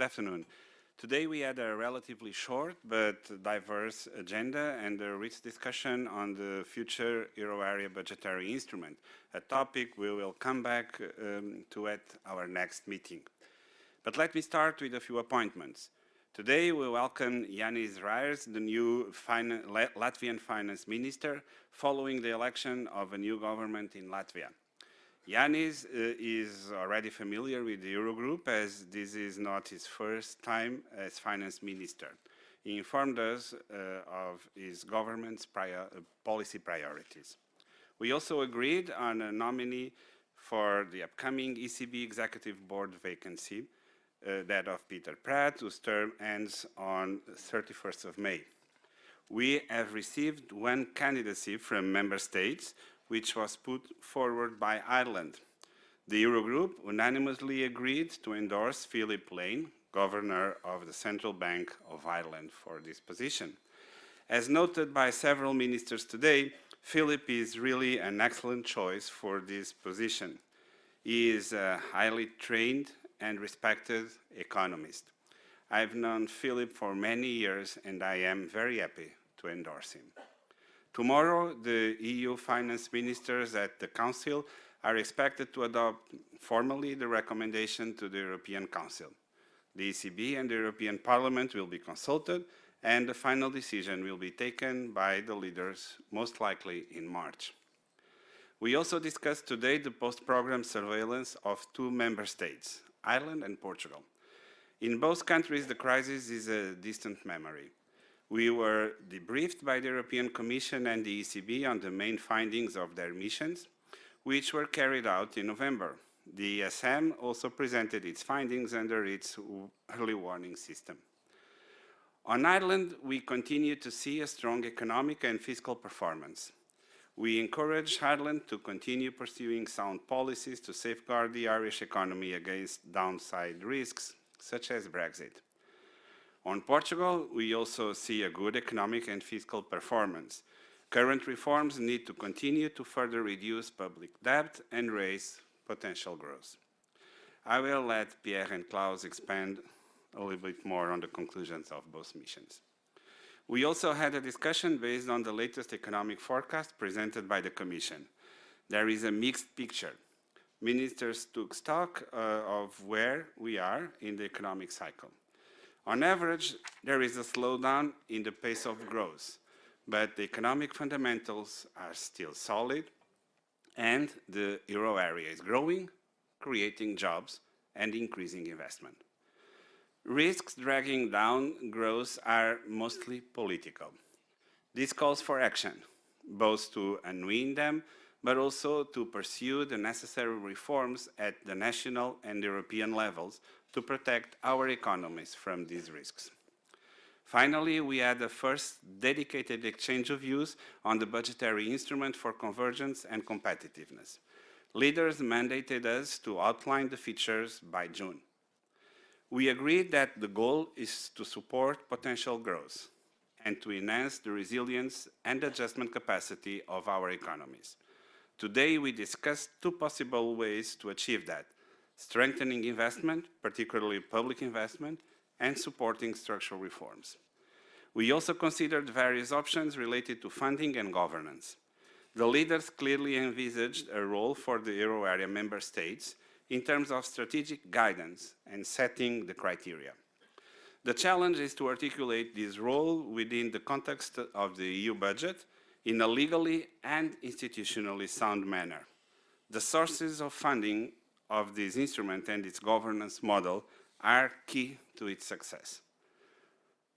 good afternoon. Today we had a relatively short but diverse agenda and a rich discussion on the future euro area budgetary instrument, a topic we will come back um, to at our next meeting. But let me start with a few appointments. Today we welcome Yanis Reirs, the new Latvian finance minister, following the election of a new government in Latvia. Yanis uh, is already familiar with the Eurogroup as this is not his first time as finance minister. He informed us uh, of his government's prior, uh, policy priorities. We also agreed on a nominee for the upcoming ECB Executive Board vacancy, uh, that of Peter Praet, whose term ends on 31st of May. We have received one candidacy from member states which was put forward by Ireland. The Eurogroup unanimously agreed to endorse Philip Lane, Governor of the Central Bank of Ireland, for this position. As noted by several ministers today, Philip is really an excellent choice for this position. He is a highly trained and respected economist. I've known Philip for many years and I am very happy to endorse him. Tomorrow, the EU finance ministers at the Council are expected to adopt formally the recommendation to the European Council. The ECB and the European Parliament will be consulted and the final decision will be taken by the leaders, most likely in March. We also discussed today the post-program surveillance of two member states, Ireland and Portugal. In both countries, the crisis is a distant memory. We were debriefed by the European Commission and the ECB on the main findings of their missions, which were carried out in November. The ESM also presented its findings under its early warning system. On Ireland, we continue to see a strong economic and fiscal performance. We encourage Ireland to continue pursuing sound policies to safeguard the Irish economy against downside risks, such as Brexit. On Portugal, we also see a good economic and fiscal performance. Current reforms need to continue to further reduce public debt and raise potential growth. I will let Pierre and Klaus expand a little bit more on the conclusions of both missions. We also had a discussion based on the latest economic forecast presented by the Commission. There is a mixed picture. Ministers took stock uh, of where we are in the economic cycle. On average, there is a slowdown in the pace of growth, but the economic fundamentals are still solid and the euro area is growing, creating jobs and increasing investment. Risks dragging down growth are mostly political. This calls for action, both to unwind them, but also to pursue the necessary reforms at the national and European levels to protect our economies from these risks. Finally, we had the first dedicated exchange of views on the budgetary instrument for convergence and competitiveness. Leaders mandated us to outline the features by June. We agreed that the goal is to support potential growth and to enhance the resilience and adjustment capacity of our economies. Today, we discussed two possible ways to achieve that, strengthening investment, particularly public investment, and supporting structural reforms. We also considered various options related to funding and governance. The leaders clearly envisaged a role for the euro area member states in terms of strategic guidance and setting the criteria. The challenge is to articulate this role within the context of the EU budget in a legally and institutionally sound manner. The sources of funding of this instrument and its governance model are key to its success.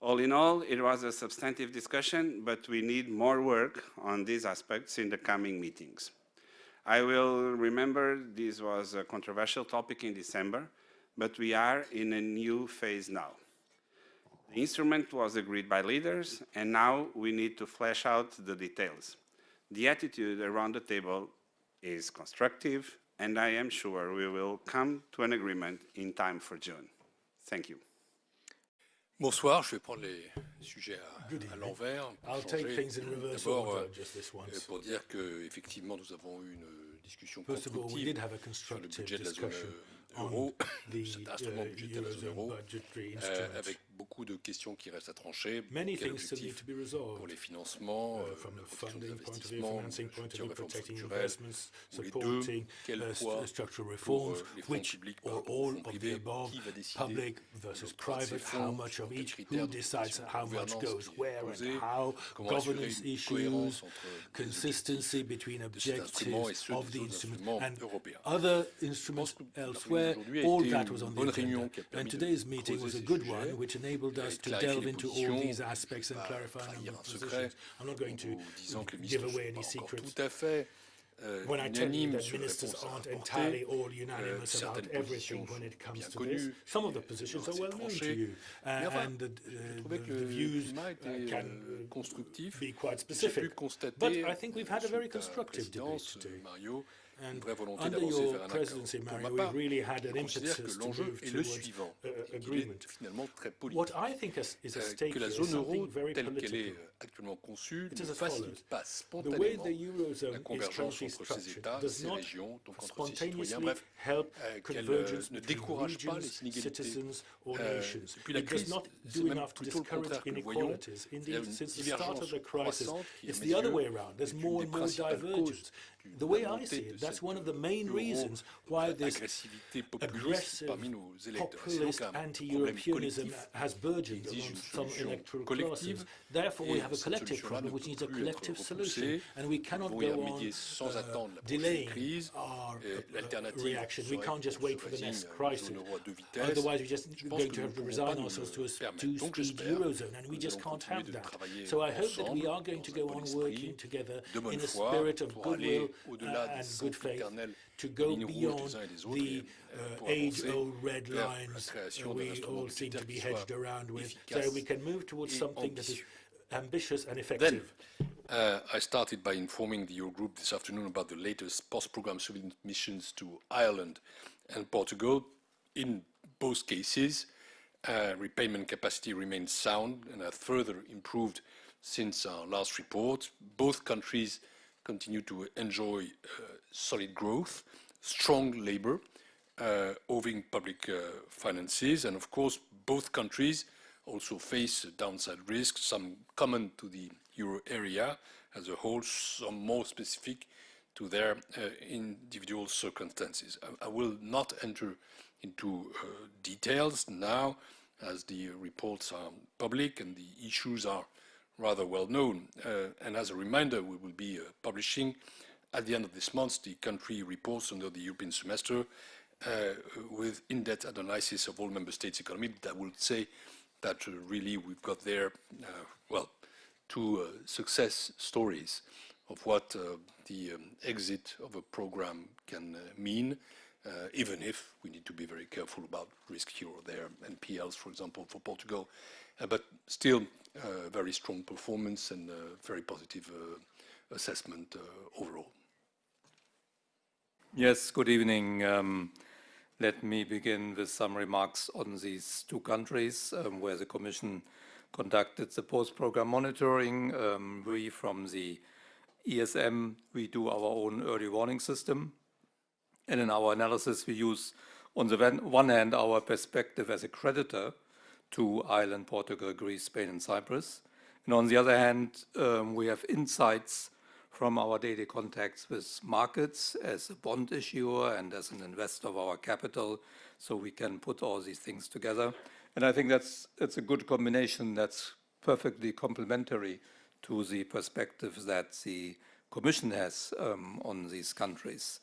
All in all, it was a substantive discussion, but we need more work on these aspects in the coming meetings. I will remember this was a controversial topic in December, but we are in a new phase now. The instrument was agreed by leaders, and now we need to flesh out the details. The attitude around the table is constructive, and I am sure we will come to an agreement in time for June. Thank you. Bonsoir, je vais prendre les sujets à, à l'envers. D'abord, euh, pour dire qu'effectivement, nous avons eu une discussion constructive sur le budget de la zone euro, cet instrument budgétaire de la zone euro, avec beaucoup de questions qui restent à trancher. Many things still need to be resolved. Pour les financements, uh, from the funding point of view, financing point of view, protecting investments, supporting uh, structural reforms, which or all of the above, public versus private, how much of each, who decides how much goes where and how, governance issues, consistency between objectives of the instrument and other instruments elsewhere, all that was on the agenda. And today's meeting was a good one, which enabled us to delve into all these aspects and clarify a number of positions. I'm not going to give away any secrets. Euh, when I tell you that ministers aren't entirely all unanimous euh, about everything when it comes to this, some of the positions are well known to you, uh, and the, uh, the, the views uh, can be quite specific. But I think we've had a very constructive debate today. une vraie volonté d'avancer vers un accord. Pour ma part, je considère que l'enjeu est le suivant. Il est finalement très politique. Euh, que la zone euro, telle qu'elle est euh, actuellement conçue, ne facilite pas la convergence entre ces États, ces régions, donc entre ces citoyens, bref, euh, qu'elle euh, ne décourage pas les inégalités. depuis euh, la crise, c'est même plutôt le contraire que nous voyons. Il y a divergence the way I see it, that's one of the main reasons why this aggressive populist anti-Europeanism has burgeoned among some electoral classes. Therefore, we have a collective problem which needs a collective solution, and we cannot go on uh, delaying our uh, reaction. We can't just wait for the next crisis. Otherwise, we're just going to have to resign ourselves to a two-speed eurozone, and we just can't have that. So I hope that we are going to go on working together in a spirit of goodwill au-delà des good faith to go beyond the uh, age-old red lines we all seem to be hedged around with, so we can move towards something that is ambitious and effective. Then, uh, I started by informing the Eurogroup this afternoon about the latest post-program civil missions to Ireland and Portugal. In both cases, uh, repayment capacity remains sound and has further improved since our last report. Both countries continue to enjoy uh, solid growth, strong labor, uh, owing public uh, finances, and of course both countries also face downside risks, some common to the euro area as a whole, some more specific to their uh, individual circumstances. I, I, will not enter into uh, details now as the reports are public and the issues are rather well known. Uh, and as a reminder, we will be uh, publishing at the end of this month the country reports under the European semester uh, with in-depth analysis of all member states' economy that would say that uh, really we've got there, uh, well, two uh, success stories of what the um, exit of a program can mean, even if we need to be very careful about risk here or there, NPLs, for example, for Portugal, but still uh, very strong performance and uh, very positive uh, assessment overall. Yes, good evening. Um, let me begin with some remarks on these two countries um, where the Commission conducted the post-program monitoring. Um, we from the ESM, we do our own early warning system. And in our analysis, we use on the one hand our perspective as a creditor to Ireland, Portugal, Greece, Spain, and Cyprus. And on the other hand, um, we have insights from our daily contacts with markets as a bond issuer and as an investor of our capital, so we can put all these things together. And I think that's, that's a good combination that's perfectly complementary to the perspective that the Commission has um, on these countries.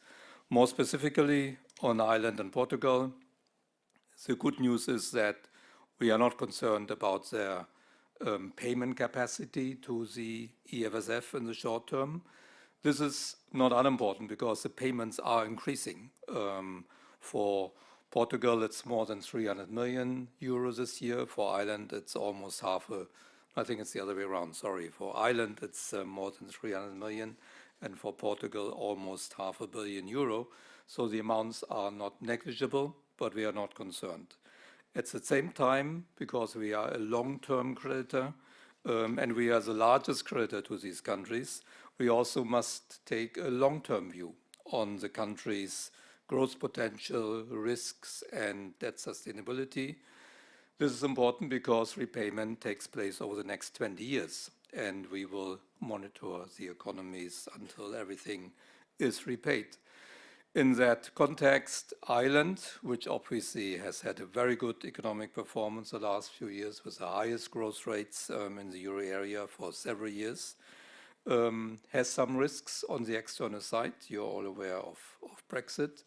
More specifically, on Ireland and Portugal, the good news is that we are not concerned about their um, payment capacity to the EFSF in the short term. This is not unimportant because the payments are increasing. Um, for Portugal, it's more than 300 million euros this year. For Ireland, it's almost half a, I think it's the other way around, sorry. For Ireland, it's uh, more than 300 million, and for Portugal, almost half a billion euro. So the amounts are not negligible, but we are not concerned. At the same time, because we are a long-term creditor um, and we are the largest creditor to these countries, we also must take a long-term view on the country's growth potential, risks, and debt sustainability. This is important because repayment takes place over the next 20 years, and we will monitor the economies until everything is repaid. In that context, Ireland, which obviously has had a very good economic performance the last few years with the highest growth rates um, in the euro area for several years, um, has some risks on the external side. You're all aware of, of Brexit.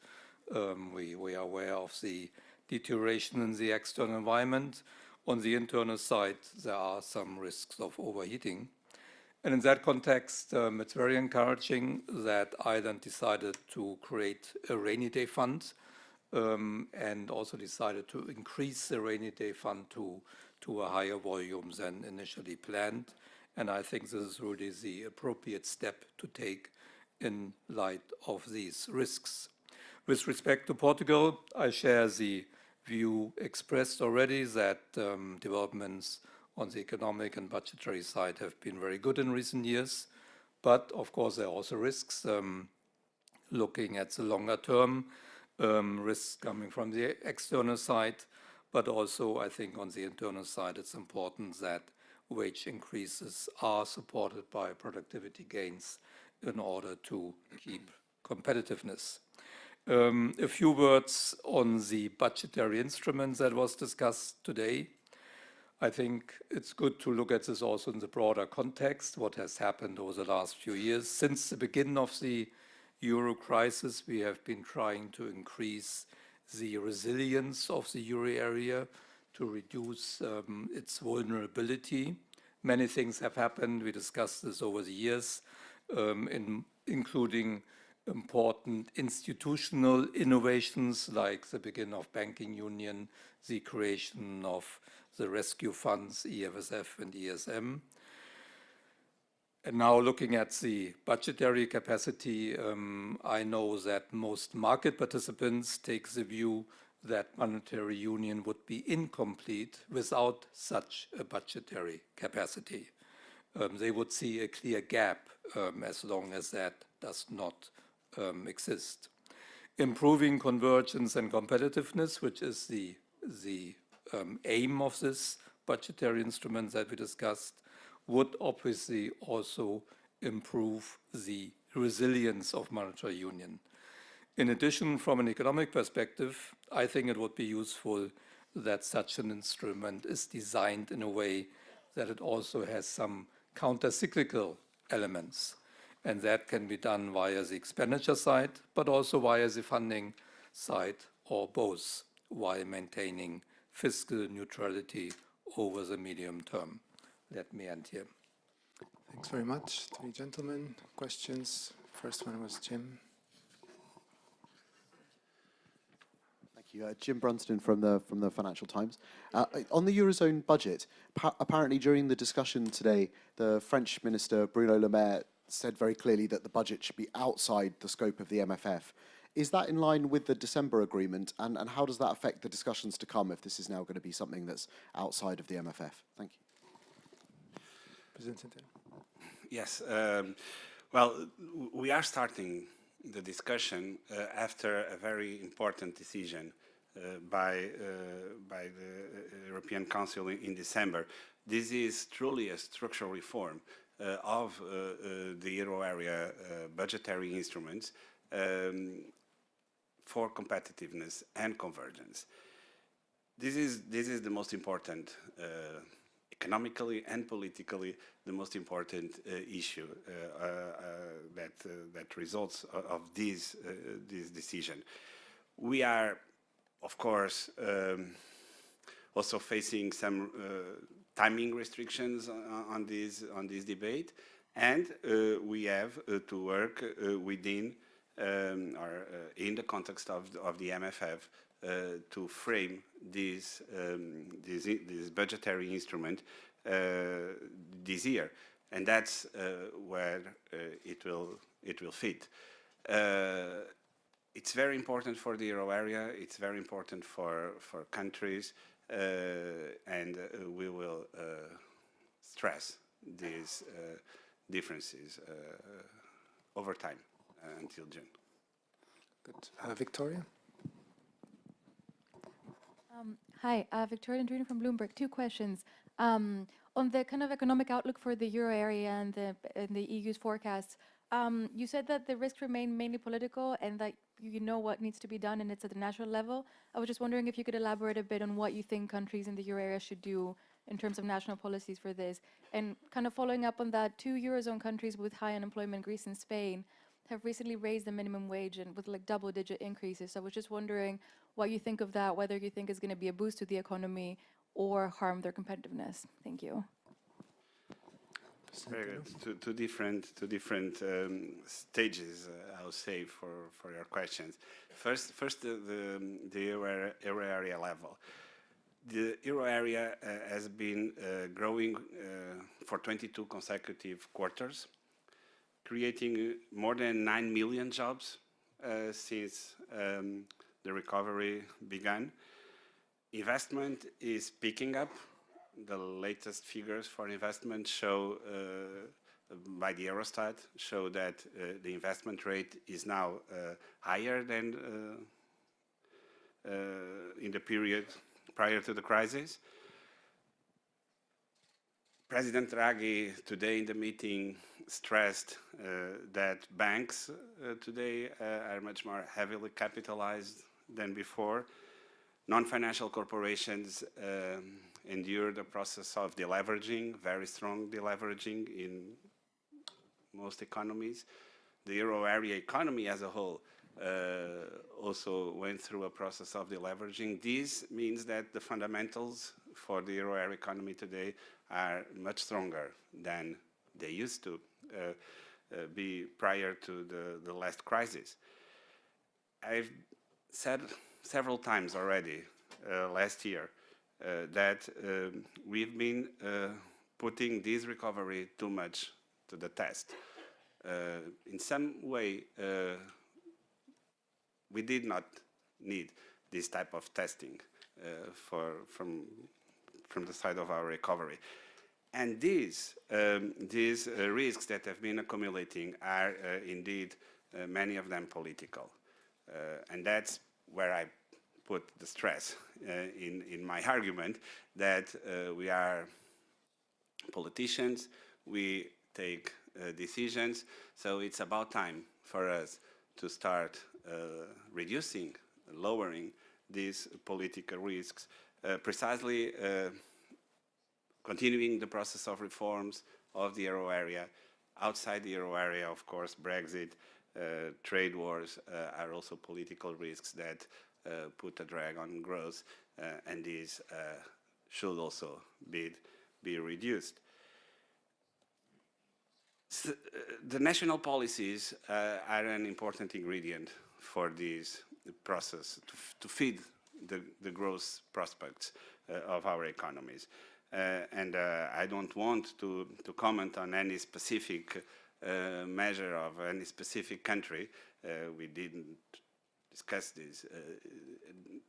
Um, we, we are aware of the deterioration in the external environment. On the internal side, there are some risks of overheating. And in that context, um, it's very encouraging that Ireland decided to create a rainy day fund um, and also decided to increase the rainy day fund to, to a higher volume than initially planned. And I think this is really the appropriate step to take in light of these risks. With respect to Portugal, I share the view expressed already that um, developments on the economic and budgetary side have been very good in recent years. But of course, there are also risks. Um, looking at the longer term, um, risks coming from the external side, but also I think on the internal side, it's important that wage increases are supported by productivity gains in order to keep competitiveness. Um, a few words on the budgetary instruments that was discussed today. I think it's good to look at this also in the broader context, what has happened over the last few years. Since the beginning of the euro crisis, we have been trying to increase the resilience of the euro area to reduce um, its vulnerability. Many things have happened. We discussed this over the years, um, in, including important institutional innovations like the beginning of banking union, the creation of the rescue funds, EFSF and ESM. And now looking at the budgetary capacity, um, I know that most market participants take the view that monetary union would be incomplete without such a budgetary capacity. Um, they would see a clear gap um, as long as that does not um, exist. Improving convergence and competitiveness, which is the, the um, aim of this budgetary instrument that we discussed would obviously also improve the resilience of monetary union. In addition, from an economic perspective, I think it would be useful that such an instrument is designed in a way that it also has some counter-cyclical elements. And that can be done via the expenditure side, but also via the funding side, or both, while maintaining fiscal neutrality over the medium term. Let me end here. Thanks very much. Three gentlemen, questions. First one was Jim. Thank you. Uh, Jim Brunsden from the from the Financial Times. Uh, on the eurozone budget, apparently during the discussion today, the French minister Bruno Le Maire said very clearly that the budget should be outside the scope of the MFF. Is that in line with the December agreement, and, and how does that affect the discussions to come if this is now going to be something that's outside of the MFF? Thank you. President Yes. Um, well, we are starting the discussion uh, after a very important decision uh, by, uh, by the uh, European Council in, in, December. This is truly a structural reform uh, of uh, the euro area budgetary instruments um, for competitiveness and convergence. This is, this is the most important, uh, economically and politically, the most important uh, issue uh, uh, uh that, uh, that results of this, this decision. We are, of course, um, also facing some timing restrictions on, on, this, on this debate, and we have to work within um, or uh, in the context of the, of the MFF uh, to frame this, um, this, this, budgetary instrument uh, this year. And that's where it, will, it will fit. it's very important for the euro area, it's very important for, for countries, and we will stress these differences over time. Uh, until June. Good. Uh, Victoria? Um, hi, uh, Victoria Dendrinou from Bloomberg. Two questions. Um, on the kind of economic outlook for the euro area and the, and the EU's forecasts, um, you said that the risks remain mainly political and that you know what needs to be done and it's at the national level. I was just wondering if you could elaborate a bit on what you think countries in the euro area should do in terms of national policies for this. And kind of following up on that, two eurozone countries with high unemployment, Greece and Spain, have recently raised the minimum wage and with like double digit increases. So I was just wondering what you think of that, whether you think it's going to be a boost to the economy or harm their competitiveness. Thank you. Very good. Two, two different, two different um, stages, uh, I would say, for, for your questions. First, first the, the, the euro, euro area level. The euro area uh, has been uh, growing uh, for 22 consecutive quarters, creating more than 9 million jobs uh, since um, the recovery began. Investment is picking up the latest figures for investment show uh, by the Eurostat show that uh, the investment rate is now uh, higher than uh, uh, in the period prior to the crisis. President Draghi today in the meeting stressed uh, that banks today are much more heavily capitalized than before. Non-financial corporations um, endure the process of deleveraging, very strong deleveraging in most economies. The euro area economy as a whole uh, also went through a process of deleveraging. This means that the fundamentals for the euro area economy today are much stronger than they used to uh, uh, be prior to the, the last crisis. I've said several times already uh, last year uh, that um, we've been uh, putting this recovery too much to the test. Uh, in some way, we did not need this type of testing for, from, from the side of our recovery. And these, um, these uh, risks that have been accumulating are uh, indeed uh, many of them political. and that's where I put the stress uh, in, in my argument that uh, we are politicians, we take uh, decisions, so it's about time for us to start reducing, lowering these political risks, precisely continuing the process of reforms of the euro area. Outside the euro area, of course, Brexit, uh, trade wars uh, are also political risks that uh, put a drag on growth, uh, and these uh, should also be, be reduced. So, the national policies are an important ingredient for this process to, to feed the, the, growth prospects of our economies. Uh, and uh, I don't want to, to comment on any specific uh, measure of any specific country. we didn't discuss this uh,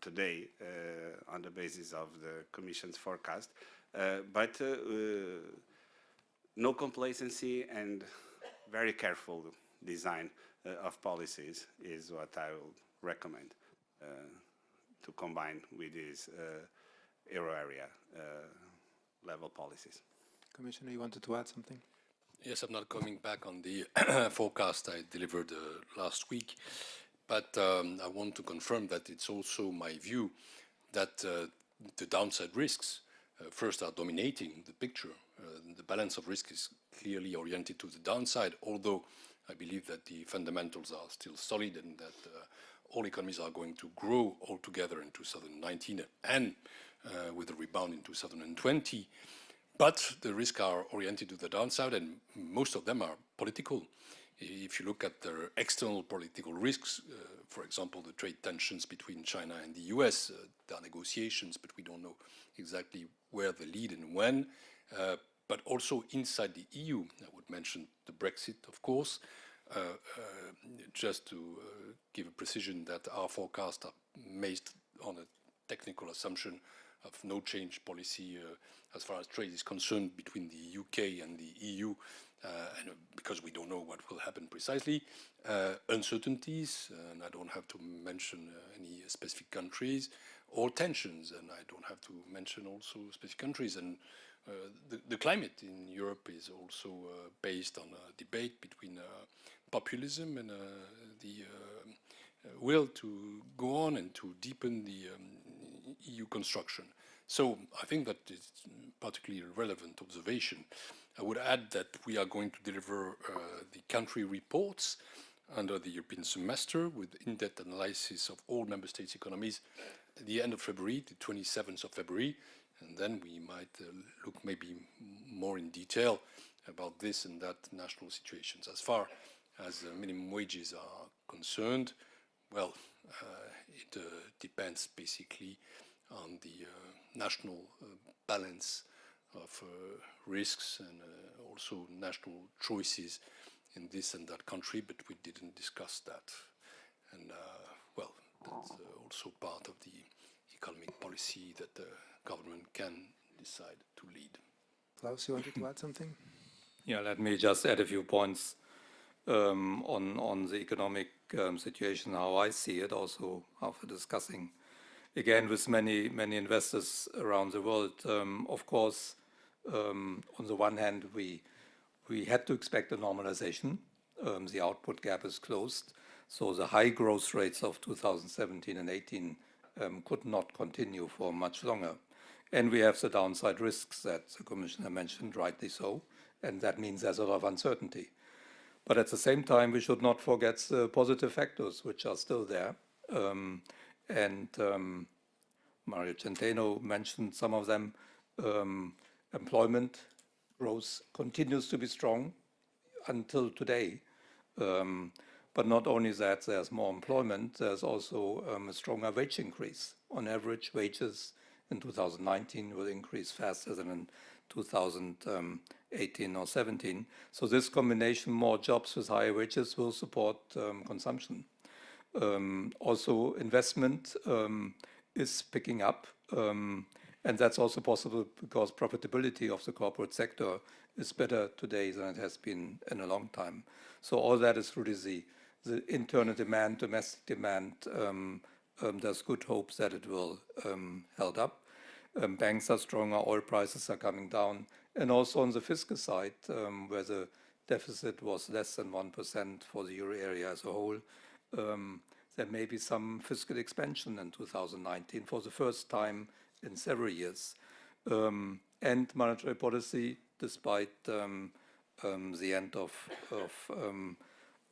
today uh, on the basis of the Commission's forecast. Uh, but no complacency and very careful design of policies is what I will recommend to combine with these euro area level policies. Commissioner, you wanted to add something? Yes, I'm not coming back on the forecast I delivered uh, last week. But um, I want to confirm that it's also my view that uh, the downside risks uh, first are dominating the picture. Uh, the balance of risk is clearly oriented to the downside, although I believe that the fundamentals are still solid and that uh, all economies are going to grow altogether in 2019 and uh, with a rebound in 2020. But the risks are oriented to the downside and most of them are political. If you look at the external political risks, uh, for example, the trade tensions between China and the US, uh, there are negotiations, but we don't know exactly where they lead and when. Uh, but also inside the EU, I would mention the Brexit, of course, uh, uh, just to uh, give a precision that our forecasts are based on a technical assumption of no change policy as far as trade is concerned between the UK and the EU and because we don't know what will happen precisely, uncertainties, and I don't have to mention any specific countries, or tensions, and I don't have to mention also specific countries. And uh, the, the, climate in Europe is also uh, based on a debate between uh, populism and the will to go on and to deepen the um, EU construction. So I think that is particularly relevant observation. I would add that we are going to deliver uh, the country reports under the European semester with in-depth analysis of all member states' economies at the end of February, the 27th of February, and then we might uh, look maybe more in detail about this and that national situations. As far as uh, minimum wages are concerned, well, uh, it uh, depends basically on the uh, national uh, balance of risks and also national choices in this and that country, but we didn't discuss that. And well, that's also part of the economic policy that the government can decide to lead. Klaus, you wanted to add something? Yeah, let me just add a few points um, on on the economic um, situation, how I see it, also after discussing again with many many investors around the world. Um, of course, um, on the one hand, we we had to expect a normalization. Um, the output gap is closed, so the high growth rates of 2017 and 18 um, could not continue for much longer. And we have the downside risks that the Commissioner mentioned, rightly so, and that means there's a lot of uncertainty. But at the same time, we should not forget the positive factors which are still there. Um, and um, Mario Centeno mentioned some of them. Um, employment growth continues to be strong until today. Um, but not only that, there's more employment, there's also um, a stronger wage increase. On average, wages in 2019 will increase faster than in 2018 or 17. So this combination, more jobs with higher wages, will support um, consumption. Um, also, investment um, is picking up. Um, and that's also possible because profitability of the corporate sector is better today than it has been in a long time. So all that is really the the internal demand, domestic demand, um, um, there's good hopes that it will um, held up. Banks are stronger, oil prices are coming down, and also on the fiscal side, where the deficit was less than 1% for the euro area as a whole, um, there may be some fiscal expansion in 2019 for the first time in several years. and monetary policy, despite the end of, of um,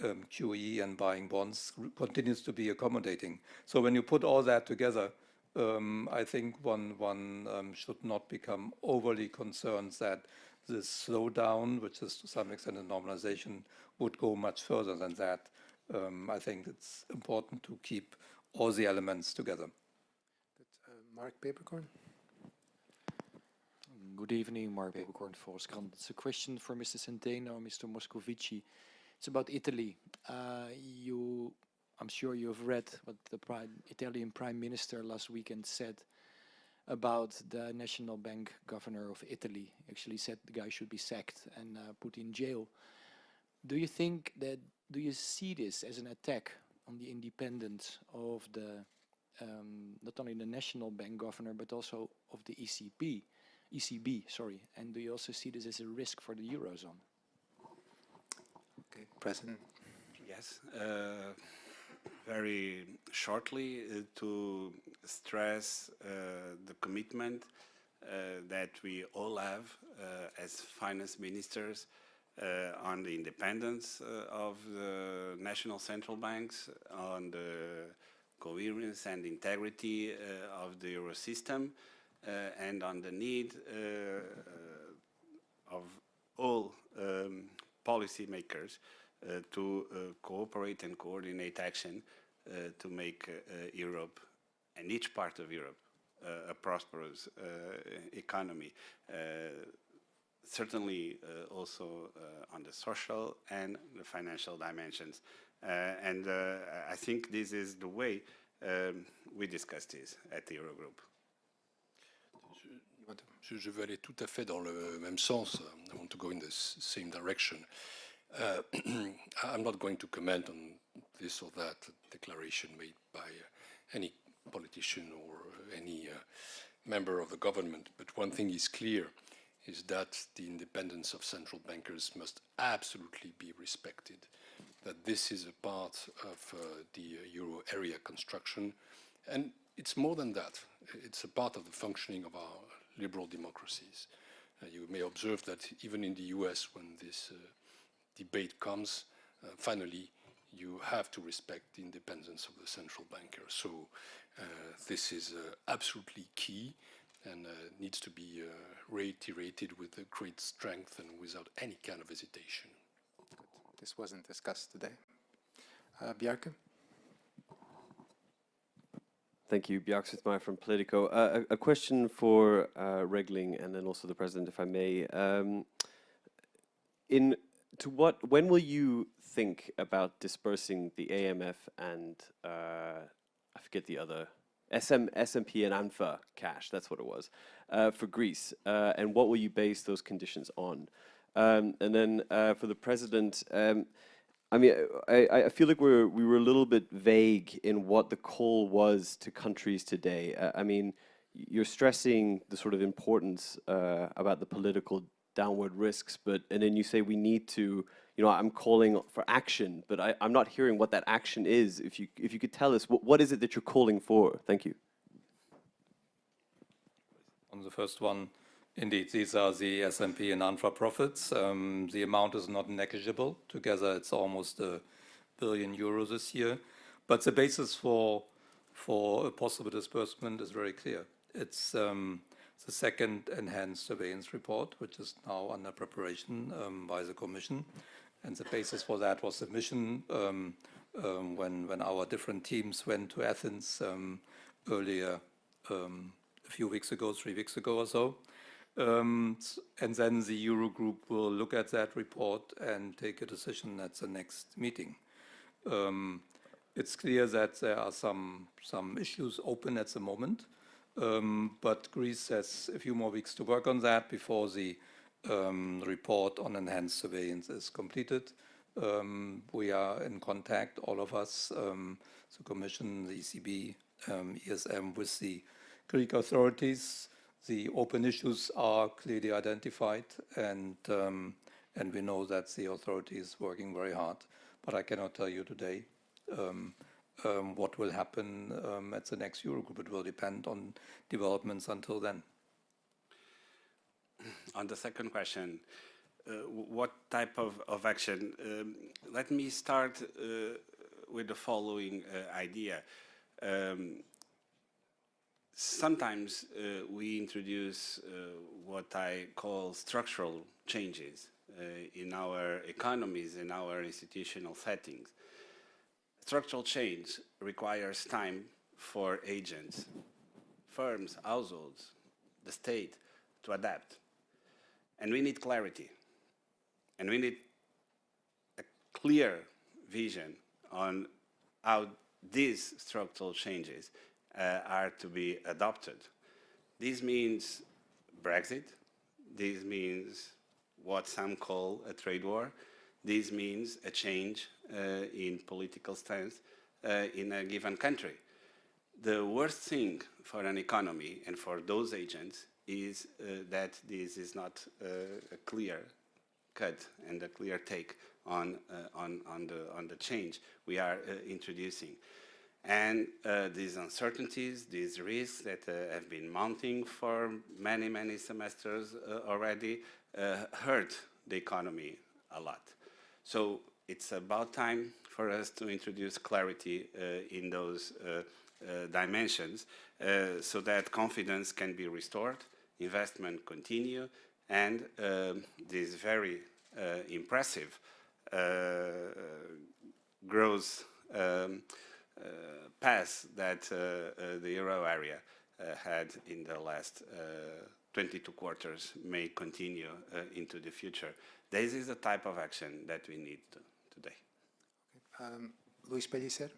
QE and buying bonds continues to be accommodating. So when you put all that together, um, I think one, one um, should not become overly concerned that this slowdown, which is to some extent a normalization, would go much further than that. Um, I think it's important to keep all the elements together. Uh, Mark Peeperkorn. Good evening, Mark Peeperkorn, Volkskrant. It's a question for Mr. Centeno, Mr. Moscovici. It's about Italy. Uh, you, I'm sure you have read what the prime, Italian Prime Minister last weekend said about the National Bank Governor of Italy. Actually said the guy should be sacked and uh, put in jail. Do you think that, do you see this as an attack on the independence of the, um, not only the National Bank Governor, but also of the ECB, ECB, sorry, and do you also see this as a risk for the Eurozone? Okay, President. Yes, uh, very shortly uh, to stress uh, the commitment uh, that we all have uh, as finance ministers uh, Uh, on the independence uh, of the national central banks, on the coherence and integrity uh, of the euro system, and on the need of all um, policymakers uh, to uh, cooperate and coordinate action uh, to make Europe and each part of Europe a prosperous economy certainly uh, also uh, on the social and the financial dimensions. Uh, and I think this is the way um, we discuss this at the Eurogroup. Je, veux aller tout à fait dans le même sens. I want to go in the same direction. Uh, I'm not going to comment on this or that declaration made by uh, any politician or any uh, member of the government, but one thing is clear is that the independence of central bankers must absolutely be respected, that this is a part of uh, the euro area construction, and it's more than that. It's a part of the functioning of our liberal democracies. Uh, you may observe that even in the US, when this uh, debate comes, uh, finally, you have to respect the independence of the central banker. So uh, this is uh, absolutely key and needs to be reiterated with great strength and without any kind of hesitation. This wasn't discussed today. Uh, Bjarke? Thank you, Bjarke Smith from Politico. Uh, a, a, question for uh, Regling and then also the President, if I may. Um, in to what, when will you think about dispersing the AMF and uh, I forget the other SM, SMP and ANFA cash, that's what it was, uh, for Greece. Uh, and what will you base those conditions on? Um, and then uh, for the president, um, I mean, I, I feel like we're, we were a little bit vague in what the call was to countries today. Uh, I mean, you're stressing the sort of importance uh, about the political downward risks, but and then you say we need to, you know, I'm calling for action, but I, I'm not hearing what that action is. If you if you could tell us what, what is it that you're calling for? Thank you. On the first one, indeed, these are the SMP and ANFA profits. Um, the amount is not negligible. Together, it's almost a billion euros this year. But the basis for for a possible disbursement is very clear. It's um, the second enhanced surveillance report, which is now under preparation um, by the Commission. And the basis for that was the mission um, um, when, when our different teams went to Athens um, earlier, um, a few weeks ago, three weeks ago or so. Um, and then the Eurogroup will look at that report and take a decision at the next meeting. it's clear that there are some, some issues open at the moment. Um, but Greece has a few more weeks to work on that before the um, report on enhanced surveillance is completed. Um, we are in contact, all of us, um, the Commission, the ECB, ESM, um, with the Greek authorities. The open issues are clearly identified, and um, and we know that the authority is working very hard. But I cannot tell you today um, what will happen um, at the next Eurogroup. It will depend on developments until then. On the second question, uh, what type of, of action? Um, let me start uh, with the following uh, idea. Um, sometimes uh, we introduce uh, what I call structural changes uh, in our economies, in our institutional settings. Structural change requires time for agents, firms, households, the state to adapt. And we need clarity. And we need a clear vision on how these structural changes uh, are to be adopted. This means Brexit. This means what some call a trade war. This means a change uh, in political stance uh, in a given country. The worst thing for an economy and for those agents is uh, that this is not a clear cut and a clear take on, on, on, the, on the change we are introducing. And uh, these uncertainties, these risks that uh, have been mounting for many, many semesters uh, already hurt the economy a lot. So it's about time for us to introduce clarity uh, in those uh, uh, dimensions so that confidence can be restored, investment continue, and um, this very impressive growth um, uh, path that uh, uh, the euro area had in the last 22 quarters may continue into the future. This is the type of action that we need to, today. Um, Luis Pellicer.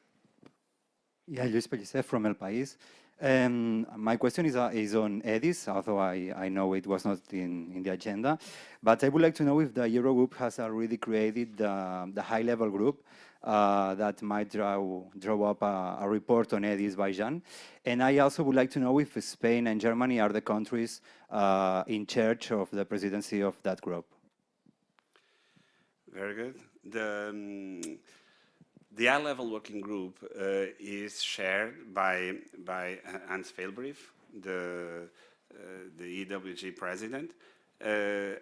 Yeah, Luis Pellicer from El País. Um, my question is, uh, is on EDIS, although I, I know it was not in, in the agenda. But I would like to know if the Eurogroup has already created the, the high-level group uh, that might draw, draw up a, a, report on EDIS by Jan. And I also would like to know if Spain and Germany are the countries uh, in charge of the presidency of that group. Very good. The, um, the high-level working group uh, is shared by, by Hans Vijlbrief, the, uh, the EWG president, uh,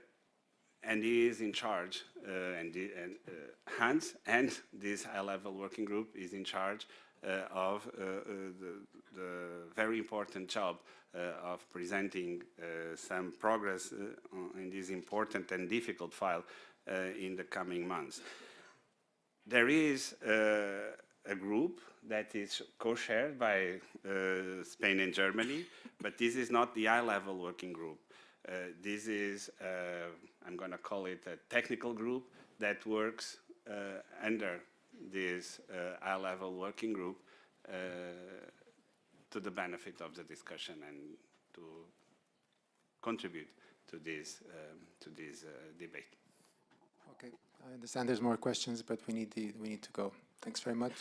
and he is in charge, uh, and, the, and uh, Hans and this high-level working group is in charge uh, of the, the, very important job of presenting some progress in this important and difficult file in the coming months. There is a group that is co-shared by uh, Spain and Germany, but this is not the high-level working group. Uh, this is, uh, I'm going to call it a technical group that works uh, under this high-level working group to the benefit of the discussion and to contribute to this, um, to this debate. Okay, I understand there's more questions, but we need, the, we need to go. Thanks very much.